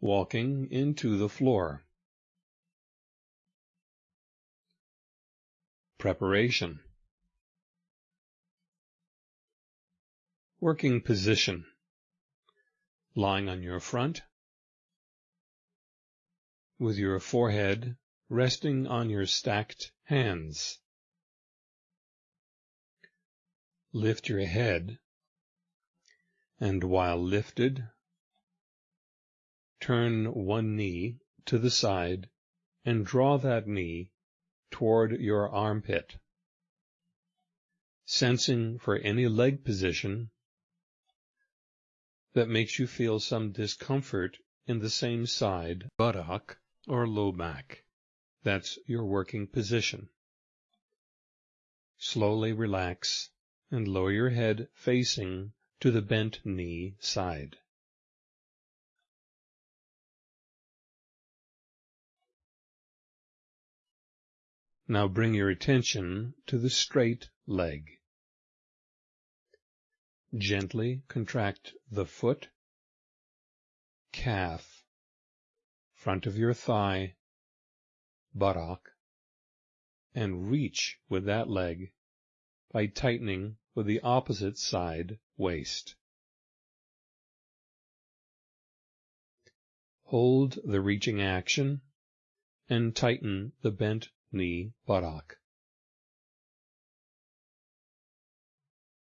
walking into the floor. Preparation Working position Lying on your front with your forehead resting on your stacked hands. Lift your head and while lifted turn one knee to the side and draw that knee toward your armpit, sensing for any leg position that makes you feel some discomfort in the same side, buttock, or low back. That's your working position. Slowly relax and lower your head facing to the bent knee side. Now bring your attention to the straight leg. Gently contract the foot, calf, front of your thigh, buttock, and reach with that leg by tightening with the opposite side waist. Hold the reaching action and tighten the bent knee, buttock.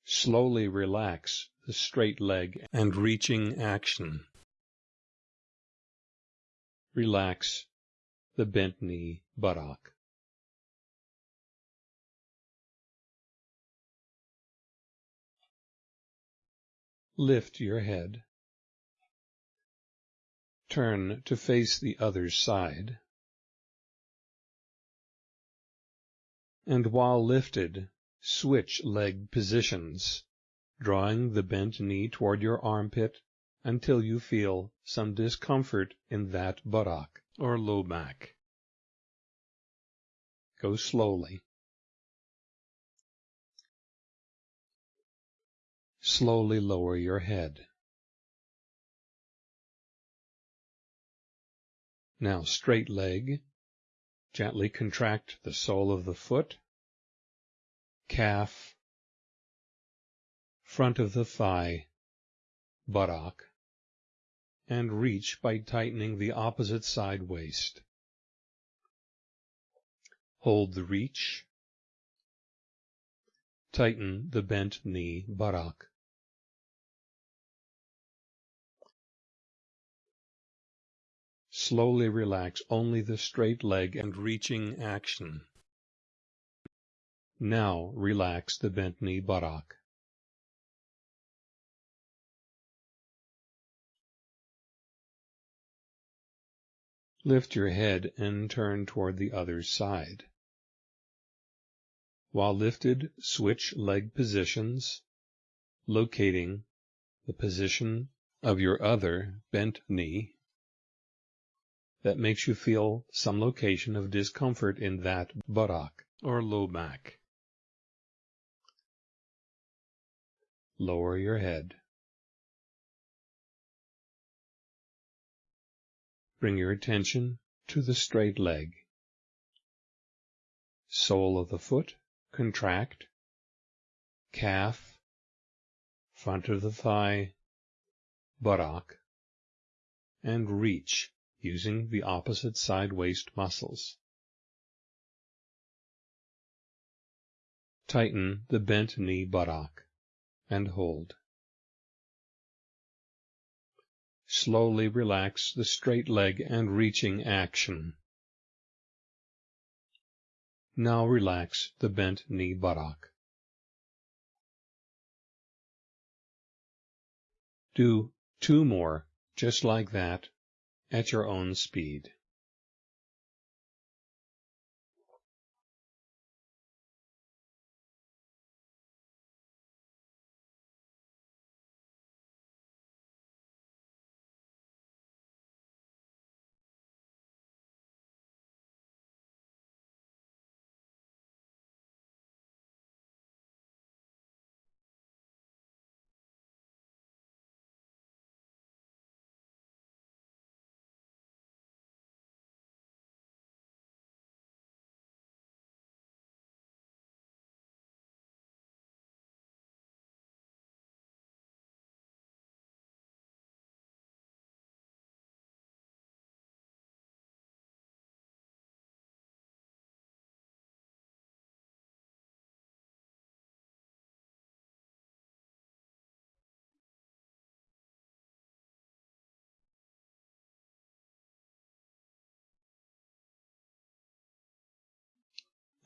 Slowly relax the straight leg and reaching action. Relax the bent knee, buttock. Lift your head. Turn to face the other side. And while lifted, switch leg positions, drawing the bent knee toward your armpit until you feel some discomfort in that buttock or low back. Go slowly. Slowly lower your head. Now straight leg, Gently contract the sole of the foot, calf, front of the thigh, buttock, and reach by tightening the opposite side waist. Hold the reach. Tighten the bent knee, buttock. Slowly relax only the straight leg and reaching action. Now relax the bent knee buttock. Lift your head and turn toward the other side. While lifted, switch leg positions, locating the position of your other bent knee that makes you feel some location of discomfort in that buttock or low back. Lower your head. Bring your attention to the straight leg. Sole of the foot, contract. Calf, front of the thigh, buttock, and reach using the opposite side waist muscles. Tighten the bent knee buttock and hold. Slowly relax the straight leg and reaching action. Now relax the bent knee buttock. Do two more just like that at your own speed.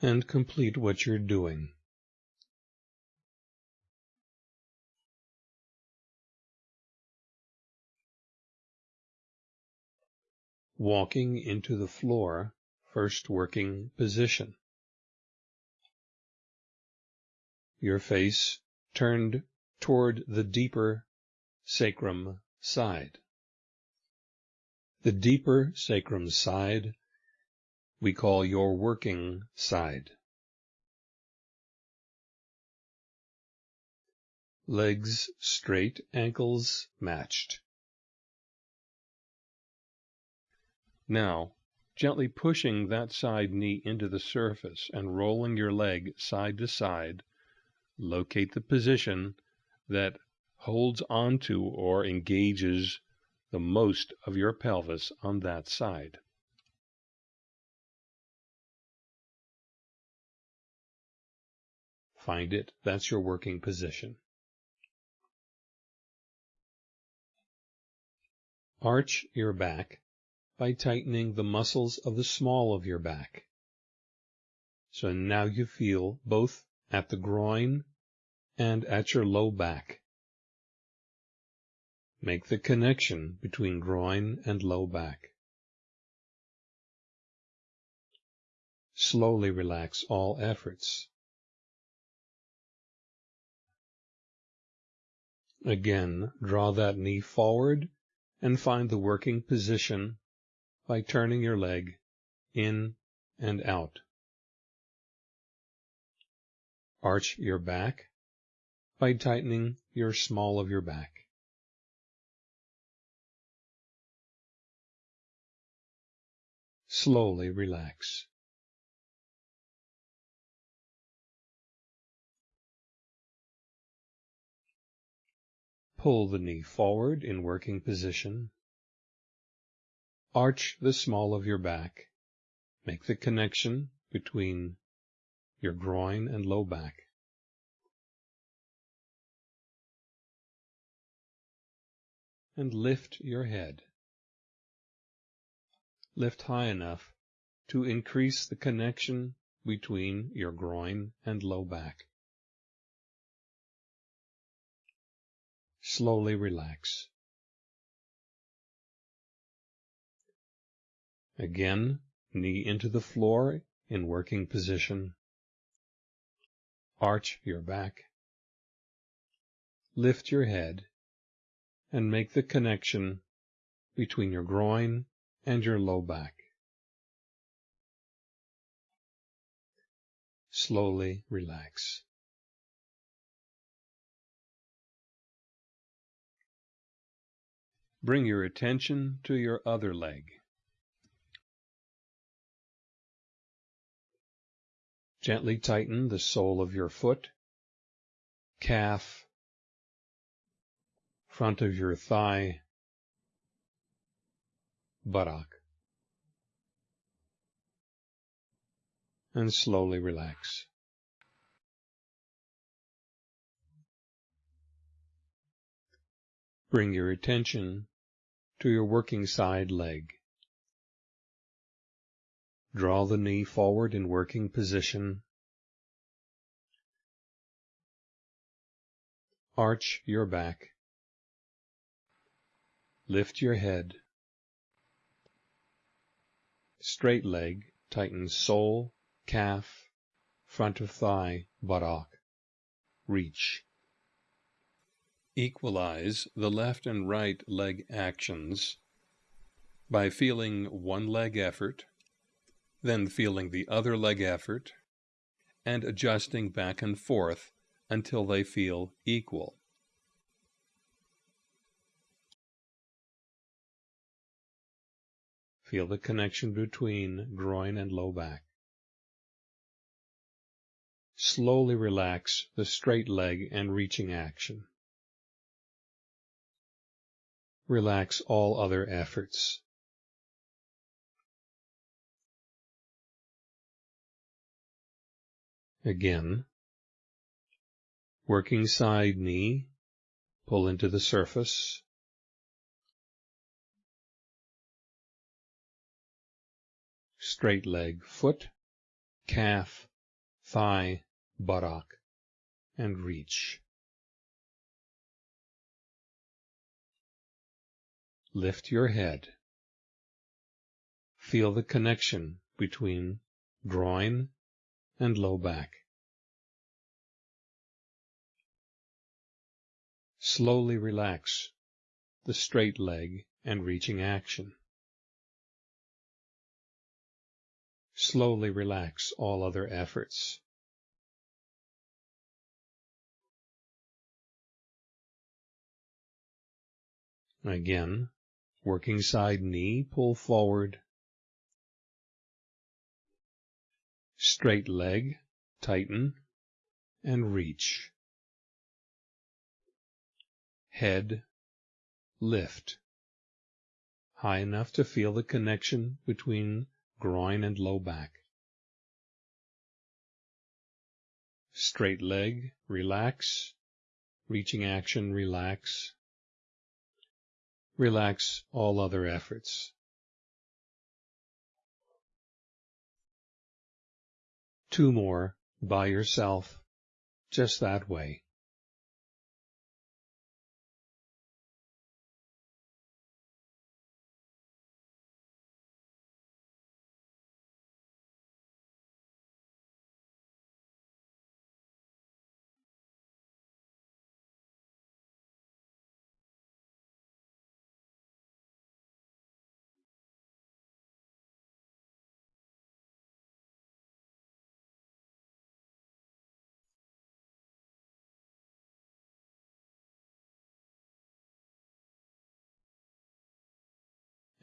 And complete what you're doing. Walking into the floor, first working position. Your face turned toward the deeper sacrum side. The deeper sacrum side we call your working side. Legs straight, ankles matched. Now, gently pushing that side knee into the surface and rolling your leg side to side, locate the position that holds onto or engages the most of your pelvis on that side. Find it. That's your working position. Arch your back by tightening the muscles of the small of your back. So now you feel both at the groin and at your low back. Make the connection between groin and low back. Slowly relax all efforts. Again, draw that knee forward and find the working position by turning your leg in and out. Arch your back by tightening your small of your back. Slowly relax. Pull the knee forward in working position. Arch the small of your back. Make the connection between your groin and low back. And lift your head. Lift high enough to increase the connection between your groin and low back. Slowly relax. Again, knee into the floor in working position. Arch your back. Lift your head and make the connection between your groin and your low back. Slowly relax. Bring your attention to your other leg. Gently tighten the sole of your foot, calf, front of your thigh, buttock, and slowly relax. Bring your attention to your working side leg. Draw the knee forward in working position. Arch your back. Lift your head. Straight leg, tighten sole, calf, front of thigh, buttock. Reach. Equalize the left and right leg actions by feeling one leg effort, then feeling the other leg effort, and adjusting back and forth until they feel equal. Feel the connection between groin and low back. Slowly relax the straight leg and reaching action. Relax all other efforts. Again, working side knee, pull into the surface. Straight leg, foot, calf, thigh, buttock, and reach. Lift your head. Feel the connection between groin and low back. Slowly relax the straight leg and reaching action. Slowly relax all other efforts. Again, working side knee, pull forward. Straight leg, tighten, and reach. Head, lift. High enough to feel the connection between groin and low back. Straight leg, relax. Reaching action, relax. Relax all other efforts. Two more by yourself, just that way.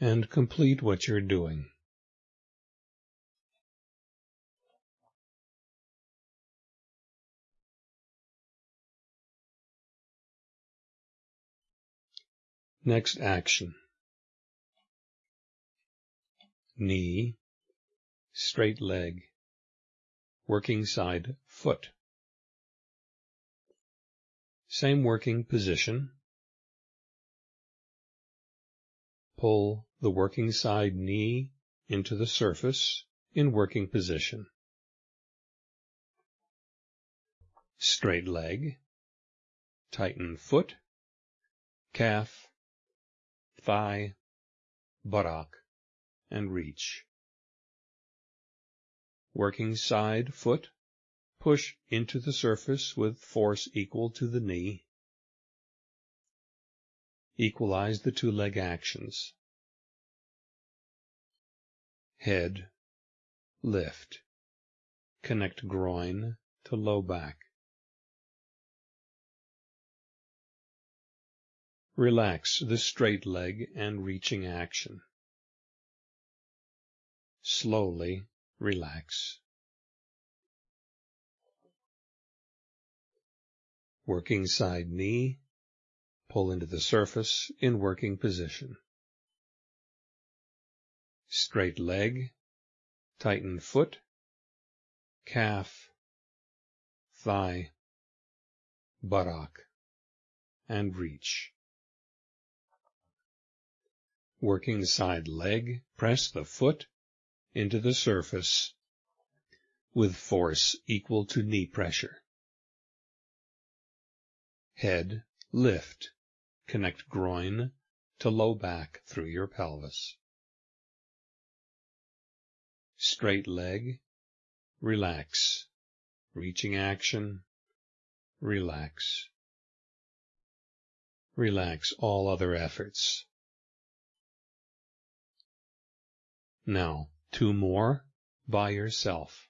And complete what you're doing. Next action. Knee, straight leg, working side foot. Same working position. Pull the working side knee into the surface in working position. Straight leg, tighten foot, calf, thigh, buttock, and reach. Working side foot, push into the surface with force equal to the knee. Equalize the two leg actions head, lift, connect groin to low back. Relax the straight leg and reaching action. Slowly relax. Working side knee, pull into the surface in working position straight leg, tighten foot, calf, thigh, buttock, and reach. Working side leg, press the foot into the surface with force equal to knee pressure. Head, lift, connect groin to low back through your pelvis straight leg, relax, reaching action, relax. Relax all other efforts. Now, two more by yourself.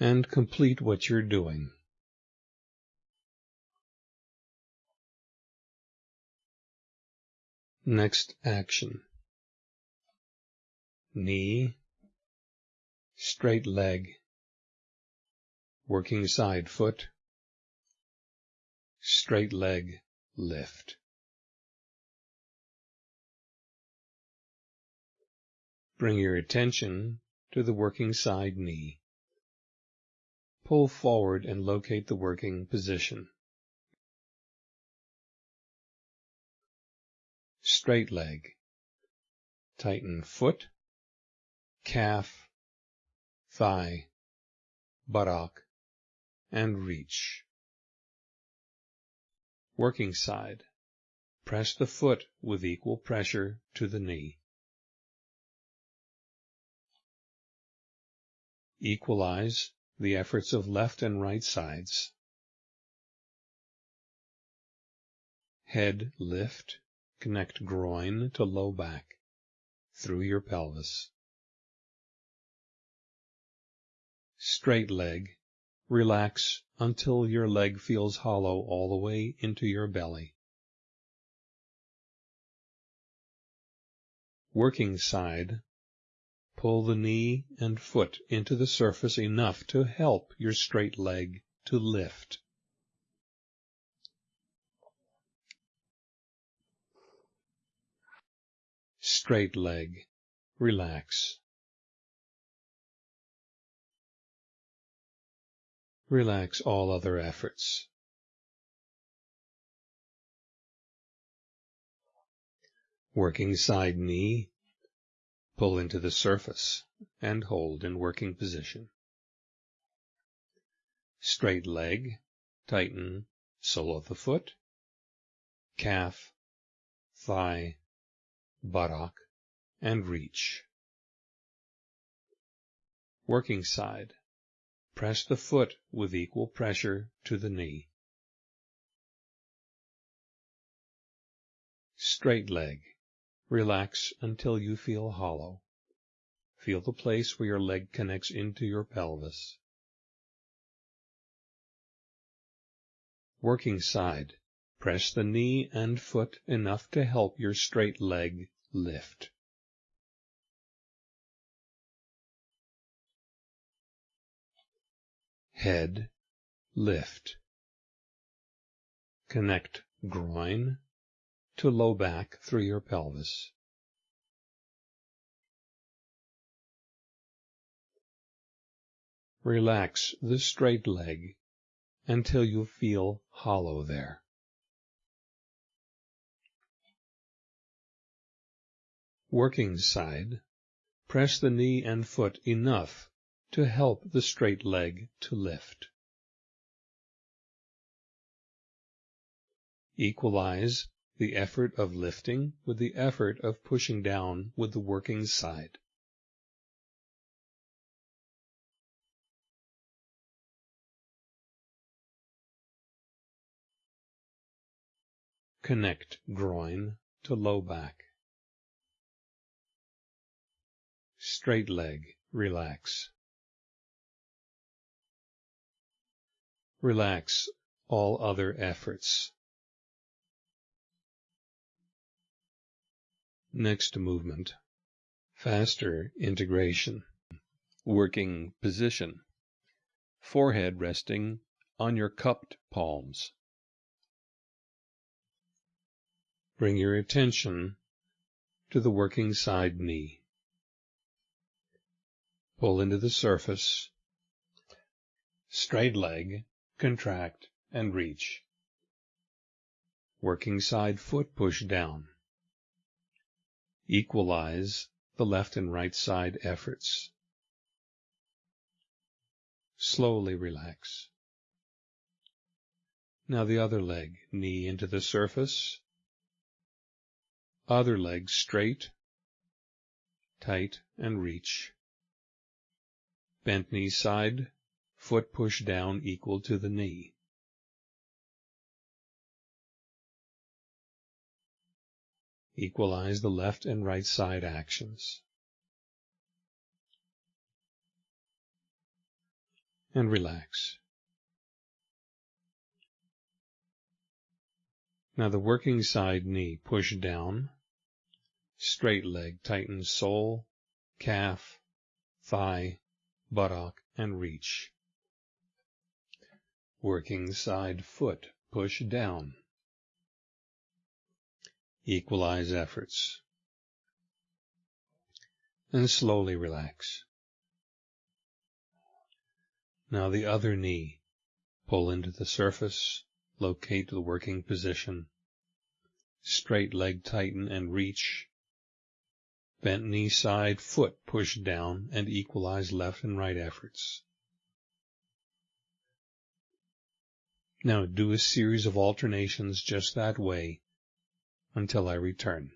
And complete what you're doing. Next action. Knee, straight leg, working side foot, straight leg, lift. Bring your attention to the working side knee. Pull forward and locate the working position. Straight leg. Tighten foot, calf, thigh, buttock, and reach. Working side. Press the foot with equal pressure to the knee. Equalize the efforts of left and right sides. Head lift, connect groin to low back through your pelvis. Straight leg, relax until your leg feels hollow all the way into your belly. Working side, Pull the knee and foot into the surface enough to help your straight leg to lift. Straight leg. Relax. Relax all other efforts. Working side knee Pull into the surface and hold in working position. Straight leg, tighten sole of the foot, calf, thigh, buttock, and reach. Working side. Press the foot with equal pressure to the knee. Straight leg. Relax until you feel hollow. Feel the place where your leg connects into your pelvis. Working side. Press the knee and foot enough to help your straight leg lift. Head, lift. Connect groin, to low back through your pelvis. Relax the straight leg until you feel hollow there. Working side, press the knee and foot enough to help the straight leg to lift. Equalize the effort of lifting with the effort of pushing down with the working side. Connect groin to low back. Straight leg, relax. Relax all other efforts. Next movement. Faster integration. Working position. Forehead resting on your cupped palms. Bring your attention to the working side knee. Pull into the surface. Straight leg, contract and reach. Working side foot push down equalize the left and right side efforts. Slowly relax. Now the other leg, knee into the surface. Other leg straight, tight, and reach. Bent knee side, foot push down equal to the knee. Equalize the left and right side actions. and relax. Now the working side knee, push down, straight leg, tightens sole, calf, thigh, buttock, and reach. Working side foot, push down. Equalize efforts. And slowly relax. Now the other knee, pull into the surface, locate the working position. Straight leg tighten and reach. Bent knee side, foot push down and equalize left and right efforts. Now do a series of alternations just that way until I return.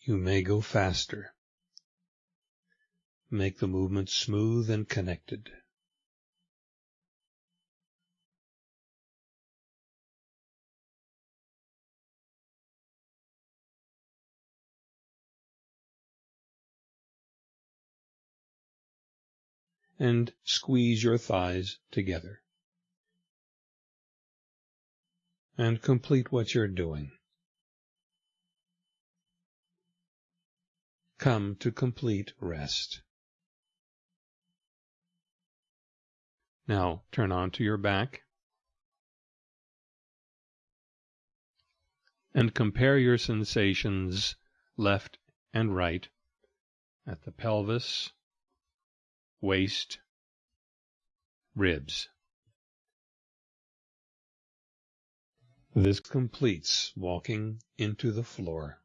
You may go faster. Make the movement smooth and connected. And squeeze your thighs together. And complete what you're doing. Come to complete rest. Now turn onto your back and compare your sensations left and right at the pelvis, waist, ribs. This completes walking into the floor.